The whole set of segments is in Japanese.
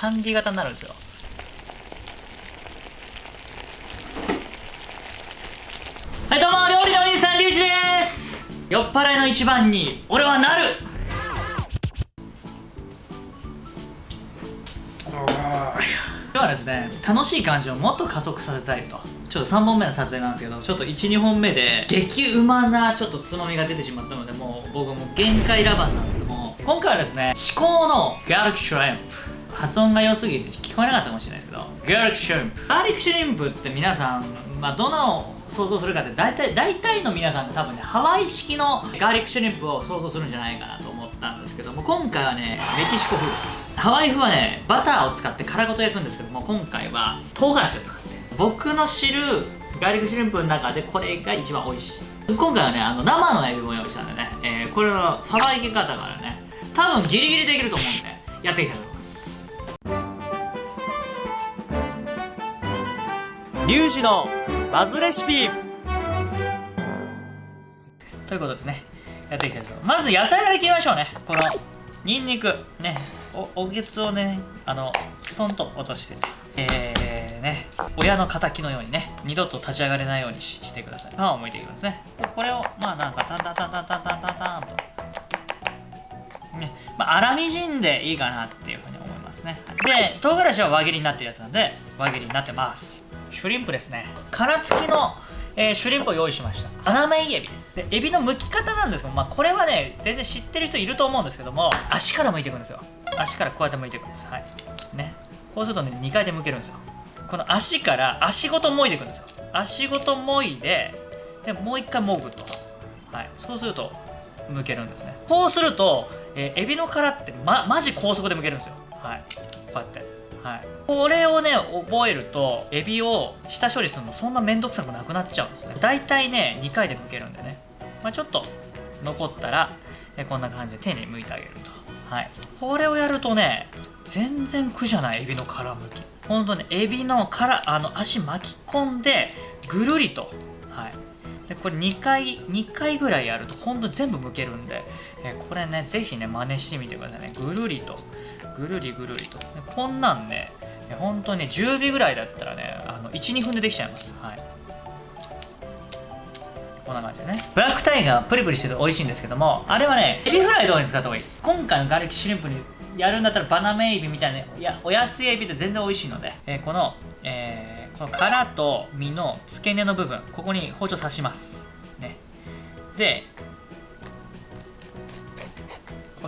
キャンディー型になるんですよ。はいどうも料理のお兄さんリュウジです。酔っ払いの一番に俺はなる。今日はですね楽しい感じをもっと加速させたいと。ちょっと3本目の撮影なんですけどちょっと12本目で激うまなちょっとつまみが出てしまったのでもう僕はもう限界ラバーズなんですけども今回はですね至高のガーリックシュリンプ発音が良すぎて聞こえなかったかもしれないですけど。ガーリックシュリンプガーリックシュリンプって皆さん、まあ、どの想像するかって大体大体の皆さんが多分ねハワイ式のガーリックシュリンプを想像するんじゃないかなと思ったんですけども今回はねメキシコ風です。ハワイ風はねバターを使って殻ごと焼くんですけども今回は唐辛子を使って。僕の知るガーリックシュリンプの中でこれが一番美味しい。今回はねあの生のエビも用意したんでね、えー、これのさばき方からね多分ギリギリできると思うんでやっていきたいと思いますリュウジのバズレシピ。ということでねやっていきたいと。思いますまず野菜から切りましょうね。このニンニク。ねおおげつをねあのストンと落としてえー、ね親の敵のようにね二度と立ち上がれないようにししてください。皮を剥いていきますね。これをまあなんかタンタンタンタンタンタンタンタンと。ねまあ粗みじんでいいかなっていうふうにますね。で唐辛子は輪切りになってるやつなんで輪切りになってます。シュリンプですね。殻付きのえー、シュリンプを用意しました。穴目エビです。でエビの剥き方なんですけど、まあ、これはね全然知ってる人いると思うんですけども足から剥いていくんですよ。足からこうやって剥いていくんです。はい。ね。こうするとね2回で剥けるんですよ。この足から足ごと剥いでいくんですよ。足ごと剥いででもう1回剥ぐと。はい。そうすると剥けるんですね。こうすると、えー、エビの殻ってまマジ高速で剥けるんですよはい。こうやって。はい、これをね覚えるとエビを下処理するのそんな面倒くさくなくなっちゃうんですね。大体ね2回で剥けるんでね、まあ、ちょっと残ったらえこんな感じで手に剥いてあげると。はい。これをやるとね全然苦じゃないエビの殻むき。ほんとねエビの殻あの足巻き込んでぐるりと。はい。でこれ2回2回ぐらいやるとほんと全部剥けるんで。えこれねぜひね真似してみてくださいね。ぐるりと。ぐるりぐるりと。こんなんね本当にね10尾ぐらいだったらねあの12分でできちゃいます。はい。こんな感じでね。ブラックタイガープリプリしてて美味しいんですけどもあれはねエビフライとかに使った方がいいです。今回のガーリックシュリンプにやるんだったらバナメイビみたいないやお安いエビって全然美味しいので、えー、この、えー、この殻と身の付け根の部分ここに包丁刺します。ね。で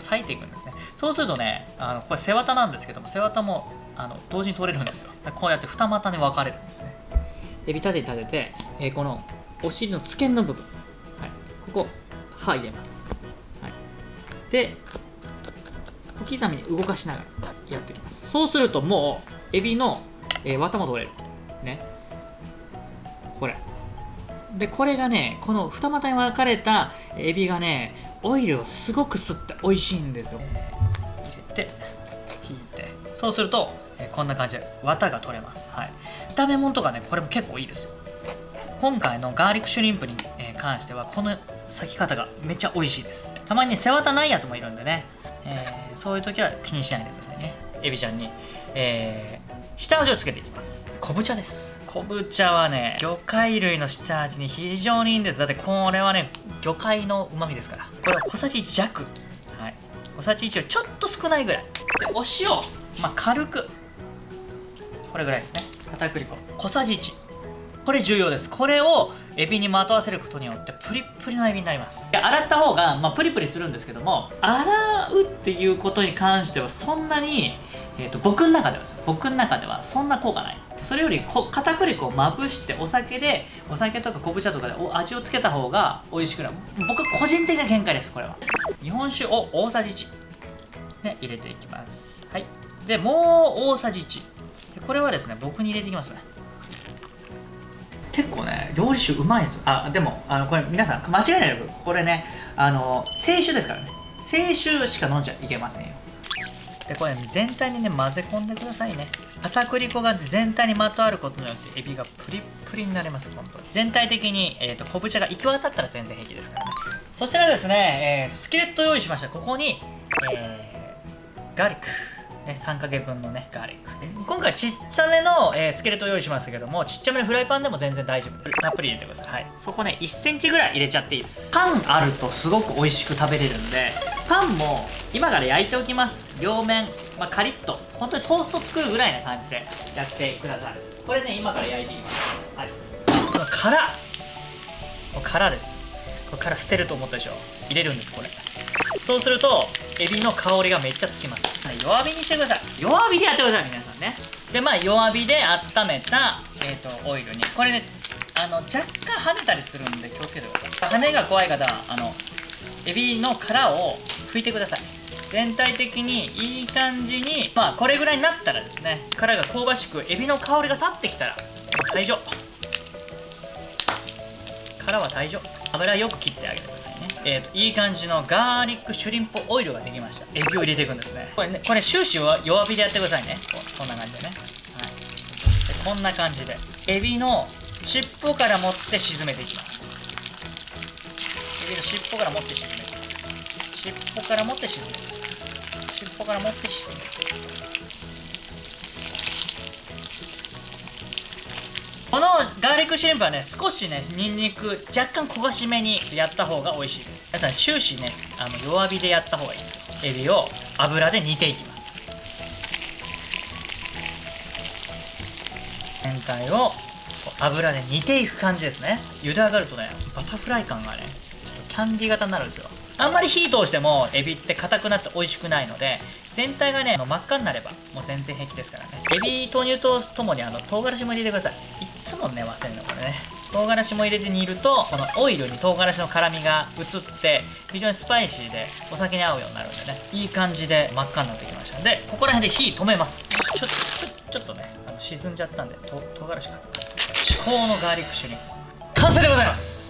裂いていくんですね。そうするとねあのこれ背わたなんですけども背わたもあの同時に取れるんですよ。こうやって二股に分かれるんですね。エビ立て立てて、えー、このお尻の付け根の部分、はい、ここ刃入れます、はい、で小刻みに動かしながらやっていきます。そうするともうエビの、えー、綿も取れる。ね。これ。でこれがねこの二股に分かれたエビがねオイルをすごく吸って美味しいんですよ、入れて引いて。そうすると、え、こんな感じで綿が取れます、はい、炒め物とかねこれも結構いいですよ。今回のガーリックシュリンプに、関してはこの裂き方がめっちゃ美味しいです。たまに、背わたないやつもいるんでね、えー、そういう時は気にしないでくださいね。エビちゃんに、えー、下味をつけていきます。昆布茶です。昆布茶はね魚介類の下味に非常にいいんです。だってこれはね魚介のうまみですから。これは小さじ1弱。はい。小さじ1よりちょっと少ないぐらい。でお塩。まあ軽く。これぐらいですね。片栗粉。小さじ1これ重要です。これをエビにまとわせることによってプリプリのエビになります。洗った方が、まあ、プリプリするんですけども洗うっていうことに関してはそんなに、えーと、僕の中ではです僕の中ではそんな効果ない。それよりこ片栗粉をまぶしてお酒でお酒とか昆布茶とかで味をつけた方が美味しくなる。僕個人的な見解ですこれは。日本酒を大さじ1ね入れていきます。はい。でもう大さじ1これはですね僕に入れていきますね。結構ね料理酒うまいんですよ。あでもあのこれ皆さん間違いないよこれねあの清酒ですからね。清酒しか飲んじゃいけませんよ。でこれ、全体にね混ぜ込んでくださいね。片栗粉が全体にまとわることによってエビがプリップリになります本当に。全体的に、えーと、昆布茶が行き渡ったら全然平気ですからね。そしたらですね、えーと、スキレット用意しました。ここに、えー、ガーリック。ね、3かけ分のねガーリック。今回ちっちゃめの、えー、スケルトを用意しましたけどもちっちゃめのフライパンでも全然大丈夫。たっぷり入れてください、はい、そこね1センチぐらい入れちゃっていいです。パンあるとすごく美味しく食べれるんでパンも今から焼いておきます。両面、まあ、カリッと。本当にトースト作るぐらいな感じでやってくださいこれね今から焼いていきます。はい。この殻。殻です。これ殻捨てると思ったでしょ。入れるんですこれそうするとエビの香りがめっちゃつきます、はい、弱火にしてください。弱火でやってください皆さんね。でまあ弱火で温めた、えーと、オイルに。これねあの若干跳ねたりするんで気をつけてください。跳ねが怖い方はあのエビの殻を拭いてください。全体的にいい感じにまあこれぐらいになったらですね殻が香ばしくエビの香りが立ってきたら大丈夫。殻は大丈夫。油よく切ってあげてくださいえーと、いい感じのガーリックシュリンプオイルができました。エビを入れていくんですね。これねこれ終始は弱火でやってくださいね。こんな感じでね、はい、でこんな感じで。エビの尻尾から持って沈めていきます。エビの尻尾から持って沈めて。尻尾から持って沈めて。尻尾から持って沈めて。ガーリックシュリンプはね少しねニンニク若干焦がしめにやった方が美味しいです。皆さん終始ねあの弱火でやった方がいいです。エビを油で煮ていきます。全体を油で煮ていく感じですね。茹で上がるとねバタフライ感がねちょっとキャンディー型になるんですよ。あんまり火通してもエビって硬くなって美味しくないので全体がね真っ赤になればもう全然平気ですからね。エビ豆乳とともにあの唐辛子も入れてください。いつもね忘れるのこれね。唐辛子も入れて煮るとこのオイルに唐辛子の辛みが移って非常にスパイシーでお酒に合うようになるんでね。いい感じで真っ赤になってきましたんでここら辺で火止めます。ちょっとちょっとねあの沈んじゃったんでと唐辛子が。至高のガーリックシュリン。完成でございます。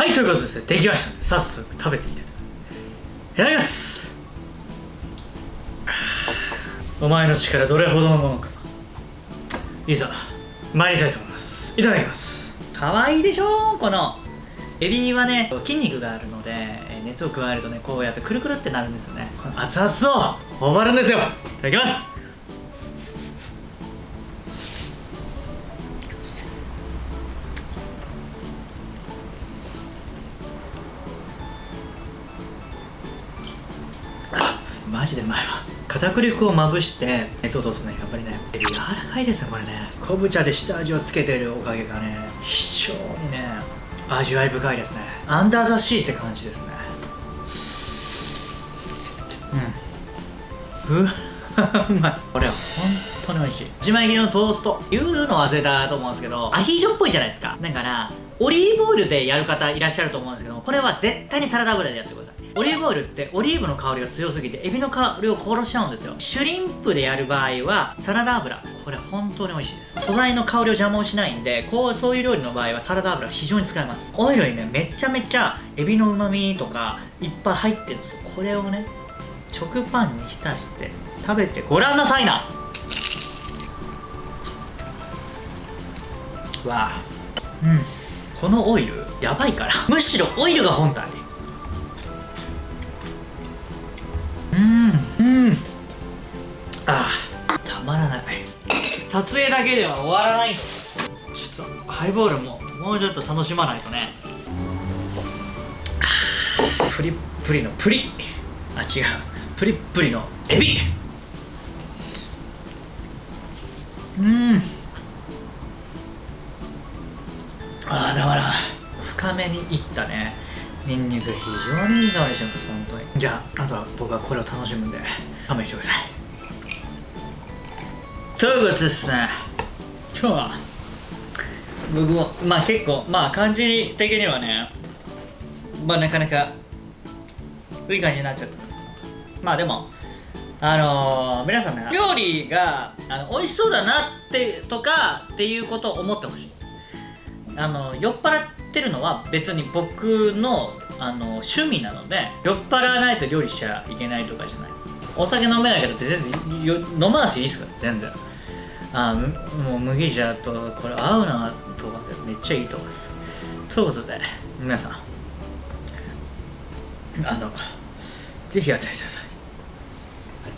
はいということでですねできましたので早速食べていただきいただきます。お前の力どれほどのものか。いざ参りたいと思います。いただきます。かわいいでしょ？このエビはね筋肉があるので熱を加えるとねこうやってくるくるってなるんですよね。この熱々を頬張るんですよ。いただきます片栗粉をまぶして熱を通すねやっぱりね柔らかいですねこれね。昆布茶で下味をつけてるおかげがね非常にね味わい深いですね。アンダーザシーって感じですね。うん。うわうまい。これは本当に美味しい。自前切りのトースト。言うの忘れたと思うんですけどアヒージョっぽいじゃないですか。だからオリーブオイルでやる方いらっしゃると思うんですけどこれは絶対にサラダ油でやってください。オリーブオイルってオリーブの香りが強すぎてエビの香りを殺しちゃうんですよ。シュリンプでやる場合はサラダ油。これ本当に美味しいです。素材の香りを邪魔をしないんでこうそういう料理の場合はサラダ油非常に使えます。オイルにねめちゃめちゃエビの旨味とかいっぱい入ってるんですよ。これをね食パンに浸して食べてごらんなさいな。わあ。うん。このオイルやばいから。むしろオイルが本体。あたまらない。撮影だけでは終わらない。ちょっとハイボールももうちょっと楽しまないとね。プリップリのプリ。あ違う。プリップリのエビ。うん。ああだから深めにいったね。ニンニク非常にいい香りします本当に。じゃああとは僕はこれを楽しむんで勘弁してください。ということですね。今日は？僕もまあ結構まあ感じ的にはねまあなかなかいい感じになっちゃった。まあでもあのー、皆さんね料理があの美味しそうだなってとかっていうことを思ってほしい。あの酔っ払ってるのは別に僕のあの趣味なので酔っ払わないと料理しちゃいけないとかじゃない。お酒飲めないけど別に飲まなくていいですから全然あもう麦茶とこれ合うなとかめっちゃいいと思います。ということで皆さん。あのぜひやってください。